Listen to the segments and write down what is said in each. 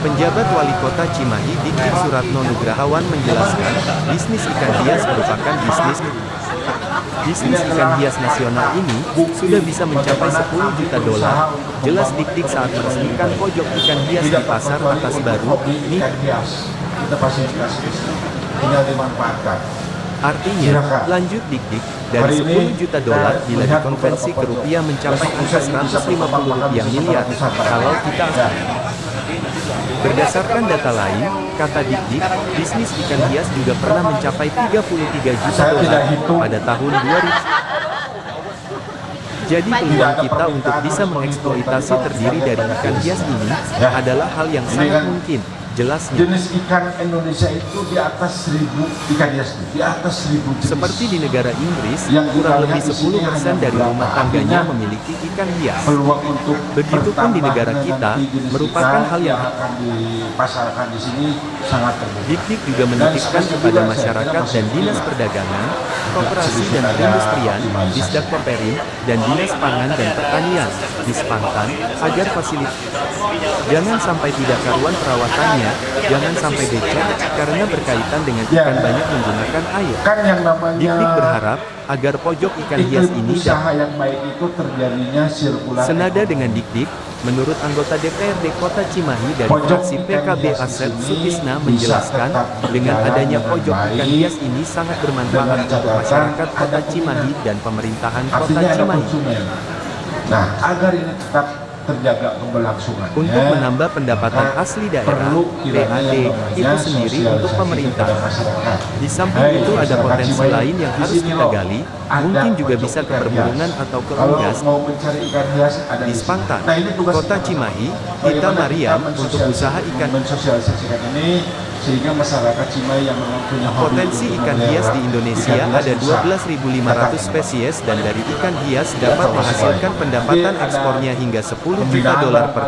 Penjabat Wali Kota Cimahi Dikdik Suratno Nugrahawan menjelaskan, bisnis ikan hias merupakan bisnis Bisnis ikan hias nasional ini sudah bisa mencapai 10 juta dolar. Jelas Dikdik saat meresmikan pojok ikan hias di pasar atas baru, nih. Kita fasilitasi tinggal dimanfaatkan. Artinya, lanjut Dikdik, dari 10 juta dolar bila dikonversi ke rupiah mencapai angka 150 rupiah miliar. Kalau kita Berdasarkan data lain, kata Dikdik, bisnis ikan hias juga pernah mencapai 33 juta dolar pada tahun 2000. Jadi peluang kita untuk bisa mengeksploitasi terdiri dari ikan hias ini adalah hal yang sangat mungkin jelasnya. Jenis ikan Indonesia itu di atas seribu ikan hias di atas seribu jenis. Seperti di negara Inggris, yang kurang lebih 10% dari rumah tangganya memiliki ikan hias. Peluang untuk Begitupun di negara kita, merupakan hal yang akan dipasarkan di sini sangat terbuka. Dikdik juga menitipkan kepada masyarakat dan Dinas Perdagangan, Koperasi dan Perindustrian, Disdak Koperin, dan Dinas Pangan dan Pertanian, Dispantan, agar fasilitas jangan sampai tidak karuan perawatannya, jangan sampai becek, karena berkaitan dengan ikan banyak menggunakan air. Kan yang namanya Dikdik berharap agar pojok ikan hias ini usaha yang baik itu terjadinya sirkulasi. Senada dengan Dikdik, menurut anggota DPRD Kota Cimahi dari fraksi PKB Asep Sutisna menjelaskan, dengan adanya pojok ikan hias ini sangat bermanfaat untuk masyarakat Kota Cimahi dan pemerintahan Kota Cimahi. Nah, agar ini tetap terjaga keberlangsungannya. Untuk menambah pendapatan asli daerah, PAD itu sendiri untuk pemerintah. Di samping itu ada potensi lain yang harus kita gali, mungkin juga bisa ke perburungan atau ke unggas. Di Spantan, Kota Cimahi, Tita Mariam untuk usaha ikan mensosialisasikan ini sehingga masyarakat Cimahi yang punya Potensi ikan hias di Indonesia ada 12.500 spesies dan dari ikan hias dapat menghasilkan pendapatan ekspornya hingga 10 juta dolar per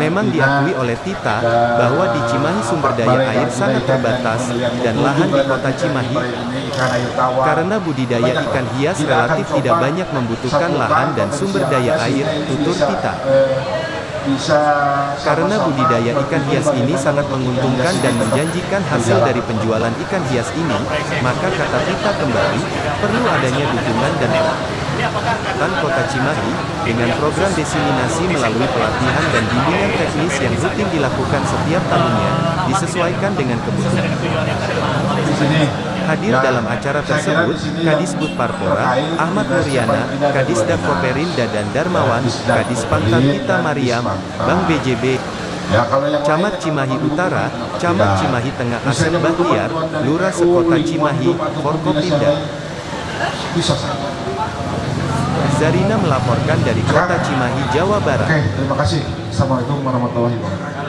Memang diakui oleh Tita bahwa di Cimahi sumber daya air sangat terbatas dan lahan di kota Cimahi karena budidaya ikan hias relatif tidak banyak membutuhkan lahan dan sumber daya air, tutur Tita. Karena budidaya ikan hias ini sangat menguntungkan dan menjanjikan hasil dari penjualan ikan hias ini, maka kata Tita kembali, perlu adanya dukungan dan peran Kota Cimahi dengan program diseminasi melalui pelatihan dan bimbingan teknis yang rutin dilakukan setiap tahunnya, disesuaikan dengan kebutuhan. Hadir dalam acara tersebut, Kadis Bud Parpora, Ahmad Muryana, Kadis Dakoperin Dadan Darmawan, Kadis Pantan Tita Mariam, Bank BJB, Camat Cimahi Utara, Camat Cimahi Tengah Asep Bahtiar, Lurah Sekota Cimahi, Forkopimda. Zarina melaporkan dari Kota Cimahi, Jawa Barat. Oke, terima kasih. Assalamualaikum warahmatullahi wabarakatuh.